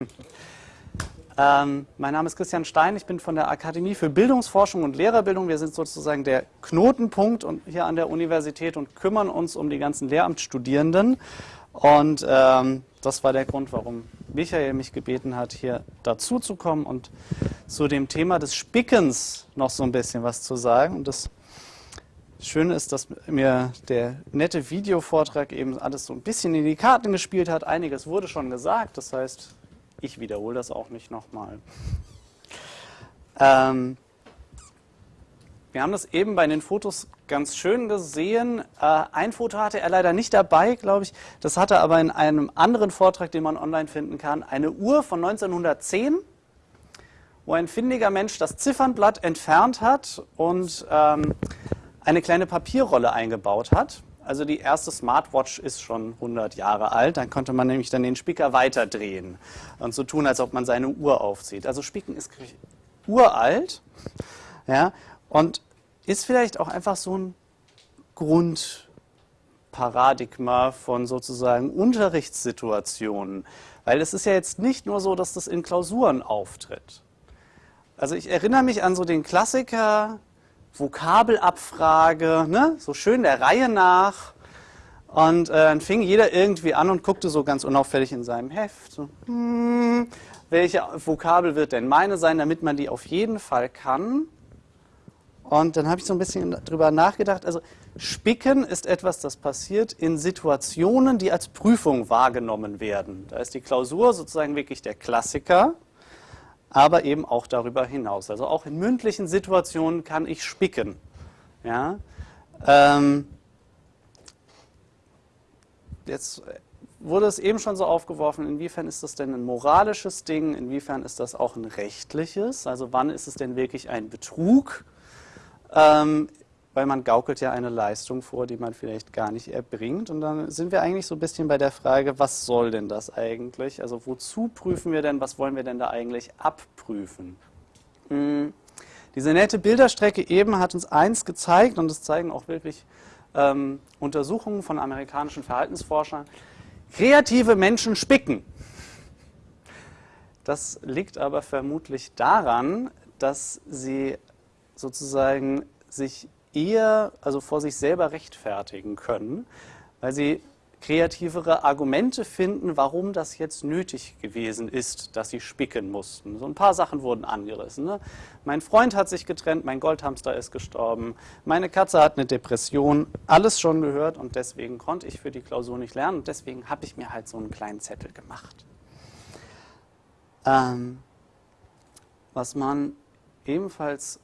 Ähm, mein Name ist Christian Stein, ich bin von der Akademie für Bildungsforschung und Lehrerbildung. Wir sind sozusagen der Knotenpunkt hier an der Universität und kümmern uns um die ganzen Lehramtsstudierenden. Und ähm, das war der Grund, warum Michael mich gebeten hat, hier dazu zu kommen und zu dem Thema des Spickens noch so ein bisschen was zu sagen. Und das Schöne ist, dass mir der nette Videovortrag eben alles so ein bisschen in die Karten gespielt hat. Einiges wurde schon gesagt, das heißt, ich wiederhole das auch nicht nochmal. Ähm, wir haben das eben bei den Fotos ganz schön gesehen. Äh, ein Foto hatte er leider nicht dabei, glaube ich. Das hatte er aber in einem anderen Vortrag, den man online finden kann. Eine Uhr von 1910, wo ein findiger Mensch das Ziffernblatt entfernt hat und ähm, eine kleine Papierrolle eingebaut hat. Also die erste Smartwatch ist schon 100 Jahre alt. Dann konnte man nämlich dann den Spicker weiterdrehen und so tun, als ob man seine Uhr aufzieht. Also Spicken ist uralt ja, und ist vielleicht auch einfach so ein Grundparadigma von sozusagen Unterrichtssituationen. Weil es ist ja jetzt nicht nur so, dass das in Klausuren auftritt. Also ich erinnere mich an so den Klassiker Vokabelabfrage, ne? so schön der Reihe nach. Und äh, dann fing jeder irgendwie an und guckte so ganz unauffällig in seinem Heft. So, hm, welche Vokabel wird denn meine sein, damit man die auf jeden Fall kann? Und dann habe ich so ein bisschen drüber nachgedacht. Also Spicken ist etwas, das passiert in Situationen, die als Prüfung wahrgenommen werden. Da ist die Klausur sozusagen wirklich der Klassiker aber eben auch darüber hinaus. Also auch in mündlichen Situationen kann ich spicken. Ja? Ähm, jetzt wurde es eben schon so aufgeworfen, inwiefern ist das denn ein moralisches Ding, inwiefern ist das auch ein rechtliches, also wann ist es denn wirklich ein Betrug? Ähm, weil man gaukelt ja eine Leistung vor, die man vielleicht gar nicht erbringt. Und dann sind wir eigentlich so ein bisschen bei der Frage, was soll denn das eigentlich? Also wozu prüfen wir denn, was wollen wir denn da eigentlich abprüfen? Hm. Diese nette Bilderstrecke eben hat uns eins gezeigt, und das zeigen auch wirklich ähm, Untersuchungen von amerikanischen Verhaltensforschern, kreative Menschen spicken. Das liegt aber vermutlich daran, dass sie sozusagen sich eher also vor sich selber rechtfertigen können, weil sie kreativere Argumente finden, warum das jetzt nötig gewesen ist, dass sie spicken mussten. So ein paar Sachen wurden angerissen. Ne? Mein Freund hat sich getrennt, mein Goldhamster ist gestorben, meine Katze hat eine Depression, alles schon gehört und deswegen konnte ich für die Klausur nicht lernen und deswegen habe ich mir halt so einen kleinen Zettel gemacht. Ähm, was man ebenfalls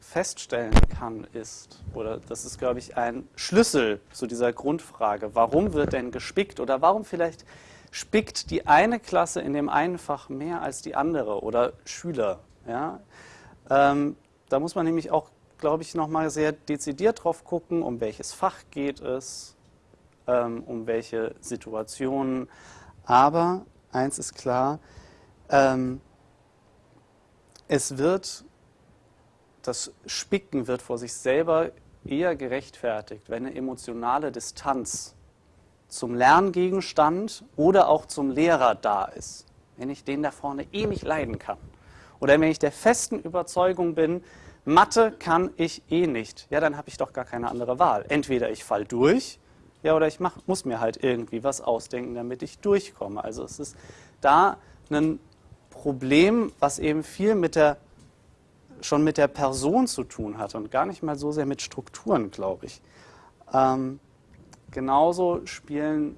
feststellen kann, ist, oder das ist, glaube ich, ein Schlüssel zu dieser Grundfrage, warum wird denn gespickt oder warum vielleicht spickt die eine Klasse in dem einen Fach mehr als die andere oder Schüler. Ja? Ähm, da muss man nämlich auch, glaube ich, nochmal sehr dezidiert drauf gucken, um welches Fach geht es, ähm, um welche Situationen. Aber eins ist klar, ähm, es wird das Spicken wird vor sich selber eher gerechtfertigt, wenn eine emotionale Distanz zum Lerngegenstand oder auch zum Lehrer da ist. Wenn ich den da vorne eh nicht leiden kann. Oder wenn ich der festen Überzeugung bin, Mathe kann ich eh nicht, ja, dann habe ich doch gar keine andere Wahl. Entweder ich fall durch, ja, oder ich mach, muss mir halt irgendwie was ausdenken, damit ich durchkomme. Also es ist da ein Problem, was eben viel mit der schon mit der Person zu tun hat und gar nicht mal so sehr mit Strukturen, glaube ich. Ähm, genauso spielen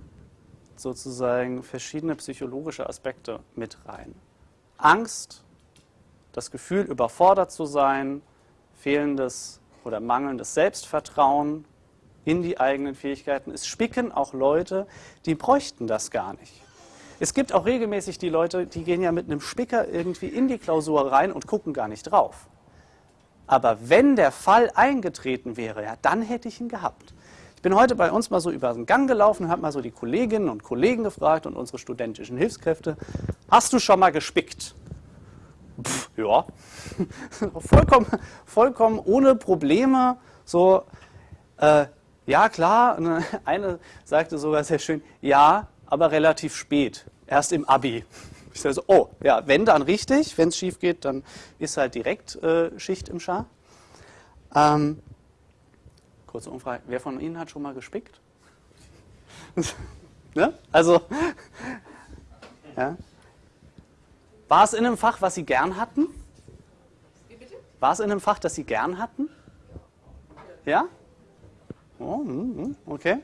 sozusagen verschiedene psychologische Aspekte mit rein. Angst, das Gefühl, überfordert zu sein, fehlendes oder mangelndes Selbstvertrauen in die eigenen Fähigkeiten. Es spicken auch Leute, die bräuchten das gar nicht. Es gibt auch regelmäßig die Leute, die gehen ja mit einem Spicker irgendwie in die Klausur rein und gucken gar nicht drauf. Aber wenn der Fall eingetreten wäre, ja, dann hätte ich ihn gehabt. Ich bin heute bei uns mal so über den Gang gelaufen und habe mal so die Kolleginnen und Kollegen gefragt und unsere studentischen Hilfskräfte, hast du schon mal gespickt? Pff, ja, vollkommen, vollkommen ohne Probleme, so, äh, ja klar, eine sagte sogar sehr schön, ja, aber relativ spät, erst im Abi. Ich sage so, oh, ja, wenn dann richtig, wenn es schief geht, dann ist halt direkt äh, Schicht im Schar. Ähm, kurze Umfrage, wer von Ihnen hat schon mal gespickt? ne? Also, ja. War es in einem Fach, was Sie gern hatten? War es in einem Fach, das Sie gern hatten? Ja? Oh, hm, hm, okay.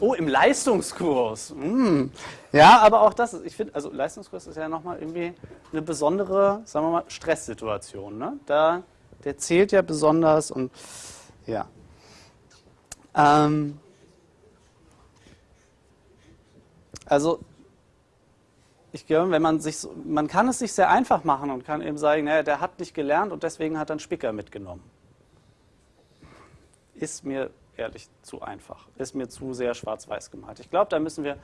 Oh, im Leistungskurs. Hm. Ja, aber auch das, ich finde, also Leistungskurs ist ja nochmal irgendwie eine besondere, sagen wir mal, Stresssituation. Ne? Da, der zählt ja besonders und ja. Ähm, also ich glaube, wenn man sich, so, man kann es sich sehr einfach machen und kann eben sagen, naja, der hat nicht gelernt und deswegen hat er einen Spicker mitgenommen. Ist mir ehrlich zu einfach, ist mir zu sehr schwarz-weiß gemalt. Ich glaube, da müssen wir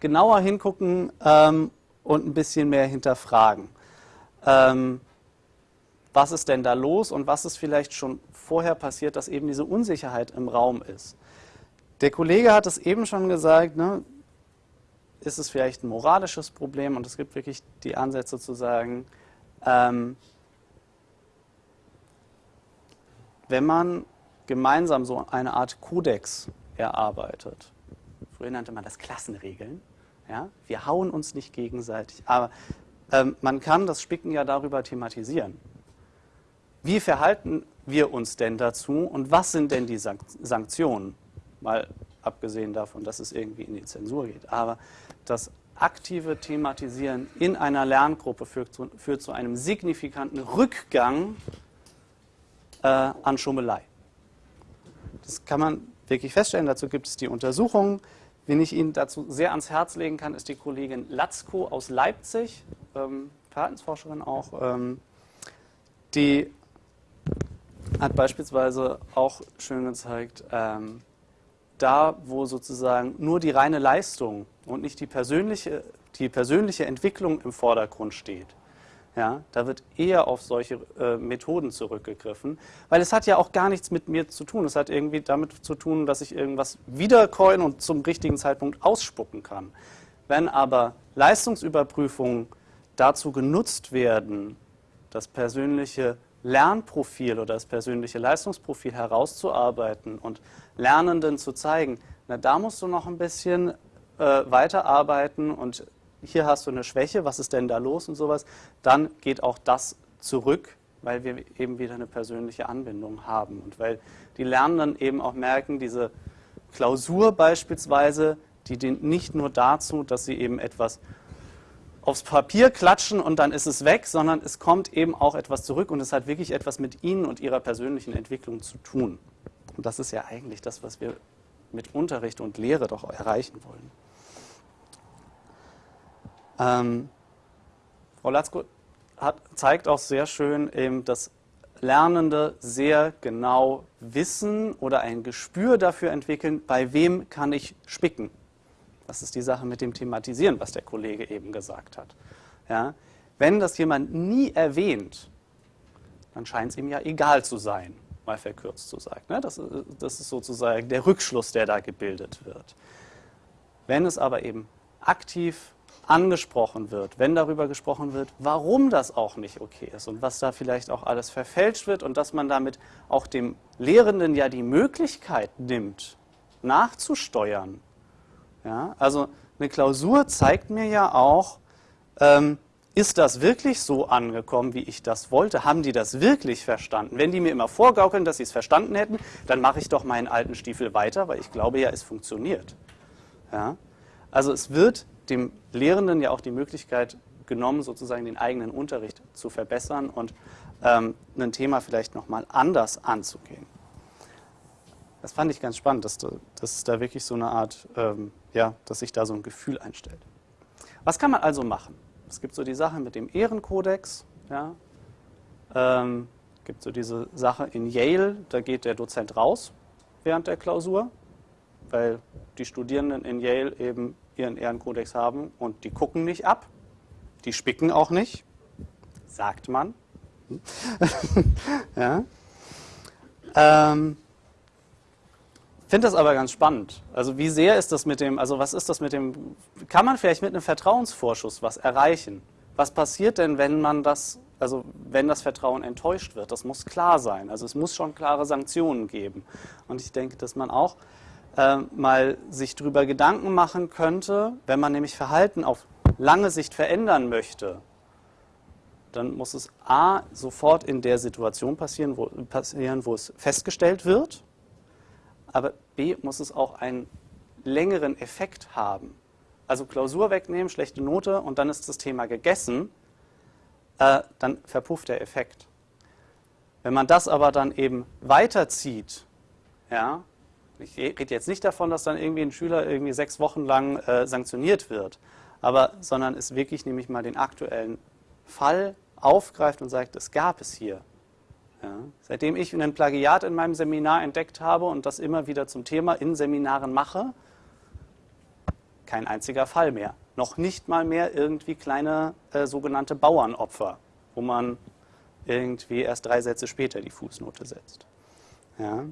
genauer hingucken ähm, und ein bisschen mehr hinterfragen. Ähm, was ist denn da los und was ist vielleicht schon vorher passiert, dass eben diese Unsicherheit im Raum ist. Der Kollege hat es eben schon gesagt, ne, ist es vielleicht ein moralisches Problem und es gibt wirklich die Ansätze zu sagen, ähm, wenn man gemeinsam so eine Art Kodex erarbeitet, früher nannte man das Klassenregeln, ja, wir hauen uns nicht gegenseitig, aber ähm, man kann das Spicken ja darüber thematisieren. Wie verhalten wir uns denn dazu und was sind denn die Sanktionen? Mal abgesehen davon, dass es irgendwie in die Zensur geht. Aber das aktive Thematisieren in einer Lerngruppe führt zu, führt zu einem signifikanten Rückgang äh, an Schummelei. Das kann man wirklich feststellen. Dazu gibt es die Untersuchungen. Wen ich Ihnen dazu sehr ans Herz legen kann, ist die Kollegin Latzko aus Leipzig, ähm, Verhaltensforscherin auch. Ähm, die hat beispielsweise auch schön gezeigt, ähm, da, wo sozusagen nur die reine Leistung und nicht die persönliche, die persönliche Entwicklung im Vordergrund steht, ja, da wird eher auf solche äh, Methoden zurückgegriffen, weil es hat ja auch gar nichts mit mir zu tun. Es hat irgendwie damit zu tun, dass ich irgendwas wiederkäuen und zum richtigen Zeitpunkt ausspucken kann. Wenn aber Leistungsüberprüfungen dazu genutzt werden, das persönliche Lernprofil oder das persönliche Leistungsprofil herauszuarbeiten und Lernenden zu zeigen, na, da musst du noch ein bisschen äh, weiterarbeiten und hier hast du eine Schwäche, was ist denn da los und sowas, dann geht auch das zurück, weil wir eben wieder eine persönliche Anbindung haben und weil die Lernenden eben auch merken, diese Klausur beispielsweise, die dient nicht nur dazu, dass sie eben etwas aufs Papier klatschen und dann ist es weg, sondern es kommt eben auch etwas zurück und es hat wirklich etwas mit Ihnen und Ihrer persönlichen Entwicklung zu tun. Und das ist ja eigentlich das, was wir mit Unterricht und Lehre doch erreichen wollen. Ähm, Frau Latzko hat, zeigt auch sehr schön, eben, dass Lernende sehr genau wissen oder ein Gespür dafür entwickeln, bei wem kann ich spicken. Das ist die Sache mit dem Thematisieren, was der Kollege eben gesagt hat. Ja? Wenn das jemand nie erwähnt, dann scheint es ihm ja egal zu sein mal verkürzt zu sagen. Ne? Das, das ist sozusagen der Rückschluss, der da gebildet wird. Wenn es aber eben aktiv angesprochen wird, wenn darüber gesprochen wird, warum das auch nicht okay ist und was da vielleicht auch alles verfälscht wird und dass man damit auch dem Lehrenden ja die Möglichkeit nimmt, nachzusteuern. Ja, also eine Klausur zeigt mir ja auch, ähm, ist das wirklich so angekommen, wie ich das wollte? Haben die das wirklich verstanden? Wenn die mir immer vorgaukeln, dass sie es verstanden hätten, dann mache ich doch meinen alten Stiefel weiter, weil ich glaube ja, es funktioniert. Ja? Also es wird dem Lehrenden ja auch die Möglichkeit genommen, sozusagen den eigenen Unterricht zu verbessern und ähm, ein Thema vielleicht nochmal anders anzugehen. Das fand ich ganz spannend, dass, dass da wirklich so eine Art, ähm, ja, dass sich da so ein Gefühl einstellt. Was kann man also machen? Es gibt so die Sache mit dem Ehrenkodex. Ja. Ähm, gibt so diese Sache in Yale, da geht der Dozent raus während der Klausur, weil die Studierenden in Yale eben ihren Ehrenkodex haben und die gucken nicht ab, die spicken auch nicht, sagt man. ja. ähm, finde das aber ganz spannend. Also wie sehr ist das mit dem, also was ist das mit dem, kann man vielleicht mit einem Vertrauensvorschuss was erreichen? Was passiert denn, wenn man das, also wenn das Vertrauen enttäuscht wird? Das muss klar sein. Also es muss schon klare Sanktionen geben. Und ich denke, dass man auch äh, mal sich darüber Gedanken machen könnte, wenn man nämlich Verhalten auf lange Sicht verändern möchte, dann muss es A sofort in der Situation passieren, wo, passieren, wo es festgestellt wird, aber B muss es auch einen längeren Effekt haben. Also Klausur wegnehmen, schlechte Note und dann ist das Thema gegessen, äh, dann verpufft der Effekt. Wenn man das aber dann eben weiterzieht, ja, ich rede jetzt nicht davon, dass dann irgendwie ein Schüler irgendwie sechs Wochen lang äh, sanktioniert wird, aber sondern es wirklich nämlich mal den aktuellen Fall aufgreift und sagt, es gab es hier. Ja. Seitdem ich ein Plagiat in meinem Seminar entdeckt habe und das immer wieder zum Thema in Seminaren mache, kein einziger Fall mehr. Noch nicht mal mehr irgendwie kleine äh, sogenannte Bauernopfer, wo man irgendwie erst drei Sätze später die Fußnote setzt. Ja.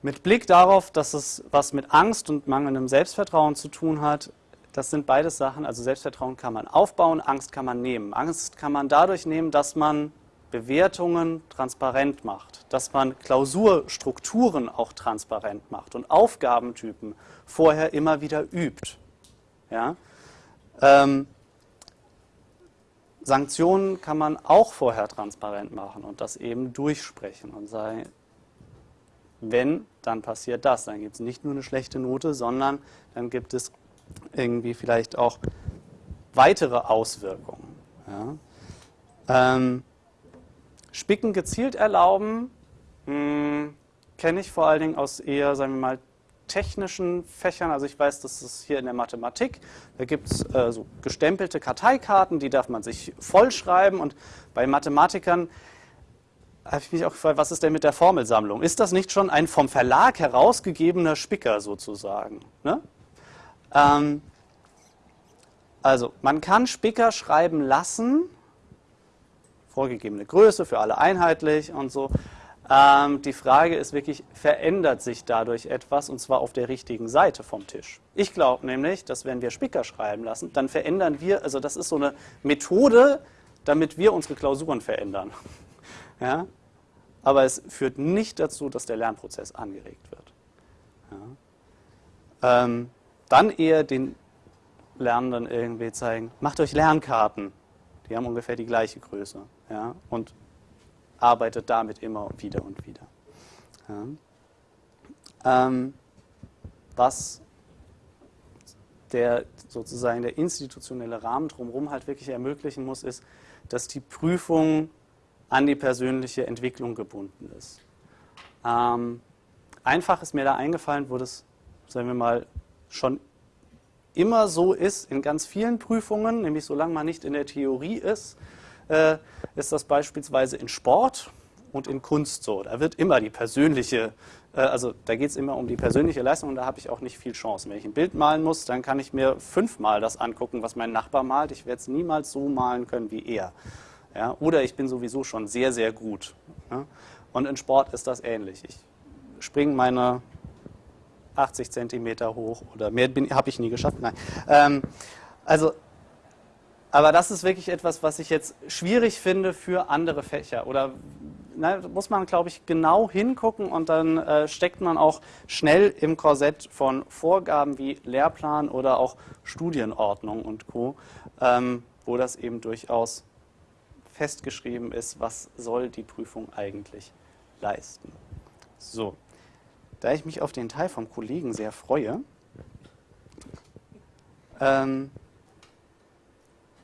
Mit Blick darauf, dass es was mit Angst und mangelndem Selbstvertrauen zu tun hat, das sind beides Sachen, also Selbstvertrauen kann man aufbauen, Angst kann man nehmen. Angst kann man dadurch nehmen, dass man Bewertungen transparent macht, dass man Klausurstrukturen auch transparent macht und Aufgabentypen vorher immer wieder übt. Ja? Ähm, Sanktionen kann man auch vorher transparent machen und das eben durchsprechen und sagen, wenn, dann passiert das. Dann gibt es nicht nur eine schlechte Note, sondern dann gibt es irgendwie vielleicht auch weitere Auswirkungen. Ja? Ähm, Spicken gezielt erlauben, hm, kenne ich vor allen Dingen aus eher, sagen wir mal, technischen Fächern. Also ich weiß, dass es hier in der Mathematik, da gibt es äh, so gestempelte Karteikarten, die darf man sich vollschreiben. Und bei Mathematikern habe ich mich auch gefragt, was ist denn mit der Formelsammlung? Ist das nicht schon ein vom Verlag herausgegebener Spicker sozusagen? Ne? Ähm, also, man kann Spicker schreiben lassen, vorgegebene Größe für alle einheitlich und so. Ähm, die Frage ist wirklich, verändert sich dadurch etwas und zwar auf der richtigen Seite vom Tisch? Ich glaube nämlich, dass wenn wir Spicker schreiben lassen, dann verändern wir, also das ist so eine Methode, damit wir unsere Klausuren verändern. Ja? Aber es führt nicht dazu, dass der Lernprozess angeregt wird. Ja? Ähm, dann eher den Lernenden irgendwie zeigen, macht euch Lernkarten. Die haben ungefähr die gleiche Größe. Ja? Und arbeitet damit immer wieder und wieder. Ja? Ähm, was der sozusagen der institutionelle Rahmen drumherum halt wirklich ermöglichen muss, ist, dass die Prüfung an die persönliche Entwicklung gebunden ist. Ähm, einfach ist mir da eingefallen, wo das, sagen wir mal, schon immer so ist in ganz vielen Prüfungen, nämlich solange man nicht in der Theorie ist, äh, ist das beispielsweise in Sport und in Kunst so. Da wird immer die persönliche, äh, also da geht es immer um die persönliche Leistung und da habe ich auch nicht viel Chance. Wenn ich ein Bild malen muss, dann kann ich mir fünfmal das angucken, was mein Nachbar malt. Ich werde es niemals so malen können wie er. Ja? Oder ich bin sowieso schon sehr, sehr gut. Ja? Und in Sport ist das ähnlich. Ich springe meine 80 Zentimeter hoch oder mehr habe ich nie geschafft. Nein. Ähm, also, aber das ist wirklich etwas, was ich jetzt schwierig finde für andere Fächer. Oder na, muss man, glaube ich, genau hingucken und dann äh, steckt man auch schnell im Korsett von Vorgaben wie Lehrplan oder auch Studienordnung und Co., ähm, wo das eben durchaus festgeschrieben ist, was soll die Prüfung eigentlich leisten. So. Da ich mich auf den Teil vom Kollegen sehr freue, ähm,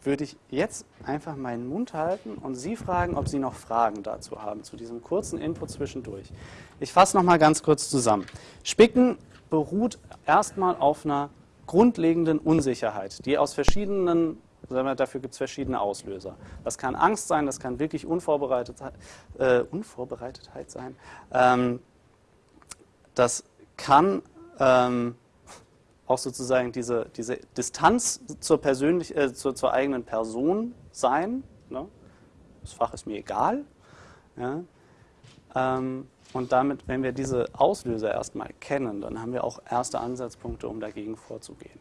würde ich jetzt einfach meinen Mund halten und Sie fragen, ob Sie noch Fragen dazu haben, zu diesem kurzen Input zwischendurch. Ich fasse nochmal ganz kurz zusammen. Spicken beruht erstmal auf einer grundlegenden Unsicherheit, die aus verschiedenen, dafür gibt es verschiedene Auslöser. Das kann Angst sein, das kann wirklich Unvorbereitetheit, äh, Unvorbereitetheit sein. Ähm, das kann ähm, auch sozusagen diese, diese Distanz zur, persönlich, äh, zur, zur, eigenen Person sein. Ne? Das Fach ist mir egal. Ja? Ähm, und damit, wenn wir diese Auslöser erstmal kennen, dann haben wir auch erste Ansatzpunkte, um dagegen vorzugehen.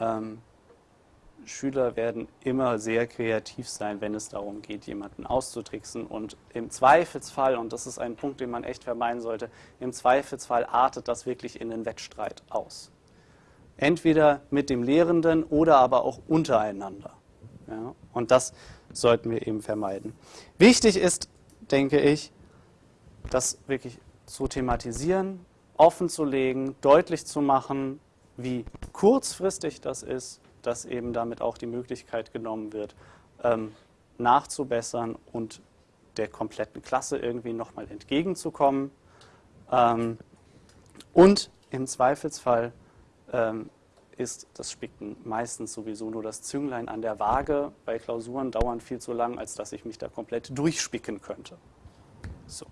Ja. Ähm, Schüler werden immer sehr kreativ sein, wenn es darum geht, jemanden auszutricksen. Und im Zweifelsfall, und das ist ein Punkt, den man echt vermeiden sollte, im Zweifelsfall artet das wirklich in den Wettstreit aus. Entweder mit dem Lehrenden oder aber auch untereinander. Ja, und das sollten wir eben vermeiden. Wichtig ist, denke ich, das wirklich zu thematisieren, offen zu legen, deutlich zu machen, wie kurzfristig das ist, dass eben damit auch die Möglichkeit genommen wird, ähm, nachzubessern und der kompletten Klasse irgendwie nochmal entgegenzukommen. Ähm, und im Zweifelsfall ähm, ist das Spicken meistens sowieso nur das Zünglein an der Waage, weil Klausuren dauern viel zu lang, als dass ich mich da komplett durchspicken könnte. So.